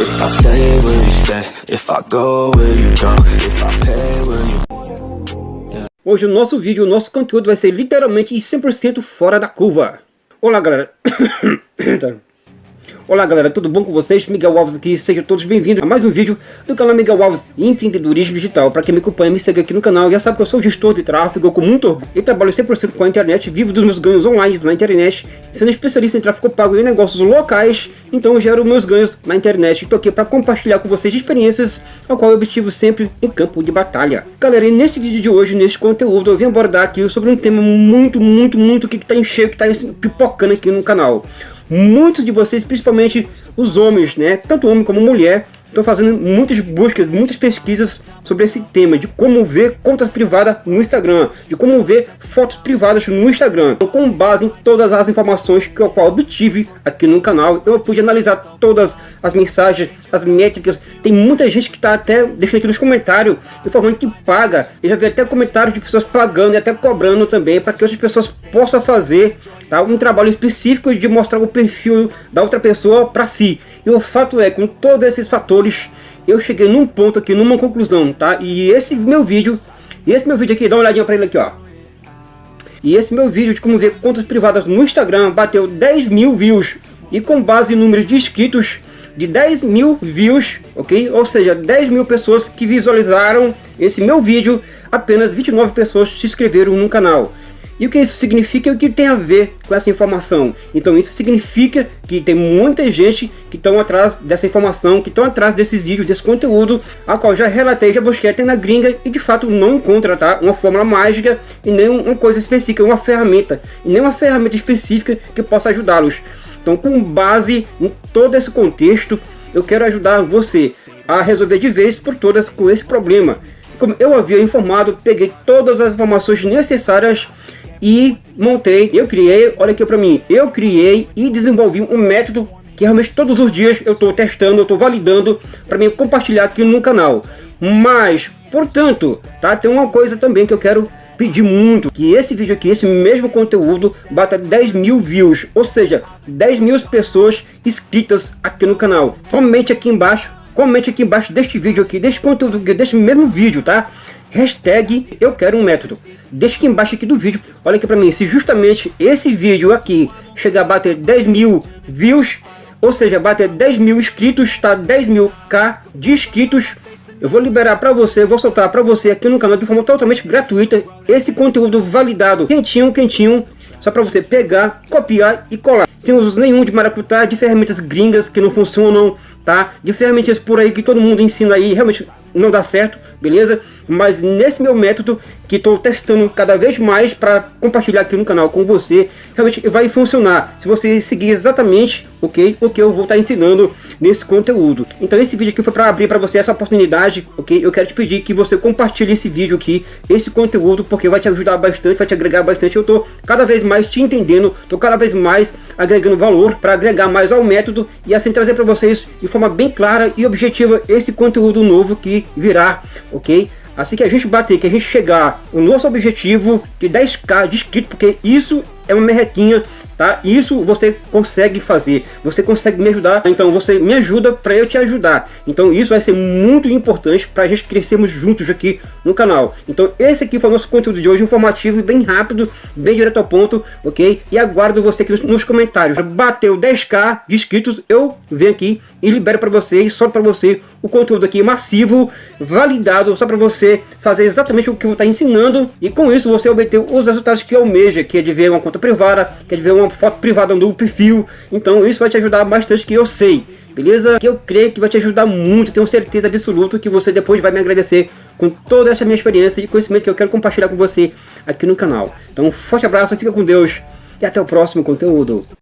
If I stay, will you stay? If I go, will you go? If I pay, will you... Hoje o nosso vídeo, o nosso conteúdo vai ser literalmente 100% fora da curva. Olá galera. Olá galera, tudo bom com vocês? Miguel Alves aqui, sejam todos bem-vindos a mais um vídeo do canal Miguel Alves Empreendedorismo Digital. Para quem me acompanha, me segue aqui no canal, já sabe que eu sou gestor de tráfego com muito orgulho e trabalho 100% com a internet, vivo dos meus ganhos online na internet, sendo especialista em tráfego pago e negócios locais, então eu gero meus ganhos na internet estou aqui para compartilhar com vocês experiências, ao qual eu obtive sempre em campo de batalha. Galera, e nesse vídeo de hoje, nesse conteúdo, eu vim abordar aqui sobre um tema muito, muito, muito que está enchendo, que está pipocando aqui no canal muitos de vocês, principalmente os homens, né, tanto homem como mulher, estão fazendo muitas buscas, muitas pesquisas sobre esse tema, de como ver contas privadas no Instagram, de como ver fotos privadas no Instagram. Então, com base em todas as informações que eu obtive aqui no canal, eu pude analisar todas as mensagens, as métricas. Tem muita gente que está até deixando aqui nos comentários, informando que paga. Eu já vi até comentários de pessoas pagando e até cobrando também, para que outras pessoas possam fazer tá, um trabalho específico de mostrar o perfil da outra pessoa para si. E o fato é, com todos esses fatores, eu cheguei num ponto aqui, numa conclusão, tá? E esse meu vídeo, esse meu vídeo aqui, dá uma olhadinha para ele aqui, ó. E esse meu vídeo de como ver contas privadas no Instagram bateu 10 mil views. E com base em número de inscritos de 10 mil views, ok? Ou seja, 10 mil pessoas que visualizaram esse meu vídeo, apenas 29 pessoas se inscreveram no canal. E o que isso significa o que tem a ver com essa informação? Então isso significa que tem muita gente que estão atrás dessa informação, que estão atrás desses vídeos, desse conteúdo, a qual já relatei, já busquei até na gringa e de fato não encontra tá? uma fórmula mágica e nem uma coisa específica, uma ferramenta, e nem uma ferramenta específica que possa ajudá-los. Então com base em todo esse contexto, eu quero ajudar você a resolver de vez por todas com esse problema. Como eu havia informado, peguei todas as informações necessárias e montei, eu criei, olha aqui para mim, eu criei e desenvolvi um método que realmente todos os dias eu estou testando, eu estou validando para mim compartilhar aqui no canal. Mas, portanto, tá, tem uma coisa também que eu quero pedir muito, que esse vídeo aqui, esse mesmo conteúdo, bata 10 mil views, ou seja, 10 mil pessoas inscritas aqui no canal. Comente aqui embaixo, comente aqui embaixo deste vídeo aqui, deste conteúdo, deste mesmo vídeo, tá? Hashtag eu quero um método. Deixa aqui embaixo aqui do vídeo. Olha aqui pra mim. Se justamente esse vídeo aqui chegar a bater 10 mil views. Ou seja, bater 10 mil inscritos. Tá 10 mil K de inscritos. Eu vou liberar para você, vou soltar para você aqui no canal de forma totalmente gratuita esse conteúdo validado, quentinho, quentinho, só para você pegar, copiar e colar. Sem uso nenhum de maracutá, de ferramentas gringas que não funcionam, tá? De ferramentas por aí que todo mundo ensina aí, realmente não dá certo, beleza? Mas nesse meu método que estou testando cada vez mais para compartilhar aqui no canal com você, realmente vai funcionar se você seguir exatamente ok, o que eu vou estar tá ensinando nesse conteúdo. Então esse vídeo aqui foi para abrir para você essa oportunidade, ok? Eu quero te pedir que você compartilhe esse vídeo aqui, esse conteúdo, porque vai te ajudar bastante, vai te agregar bastante. Eu estou cada vez mais te entendendo, estou cada vez mais agregando valor para agregar mais ao método e assim trazer para vocês de forma bem clara e objetiva esse conteúdo novo que virar, ok? Assim que a gente bater, que a gente chegar o nosso objetivo de 10k de inscrito, porque isso é uma merrequinha tá? Isso você consegue fazer, você consegue me ajudar, então você me ajuda para eu te ajudar. Então isso vai ser muito importante para a gente crescermos juntos aqui no canal. Então esse aqui foi o nosso conteúdo de hoje, informativo, bem rápido, bem direto ao ponto, ok? E aguardo você aqui nos, comentários. Bateu 10k de inscritos, eu venho aqui e libero para vocês, só para você, o conteúdo aqui massivo, validado, só para você fazer exatamente o que eu vou estar ensinando e com isso você obter os resultados que almeja, que é de ver uma conta privada, que é de ver uma foto privada no perfil. Então isso vai te ajudar bastante que eu sei. Beleza? Que eu creio que vai te ajudar muito, tenho certeza absoluta que você depois vai me agradecer com toda essa minha experiência e conhecimento que eu quero compartilhar com você aqui no canal. Então um forte abraço, fica com Deus e até o próximo conteúdo.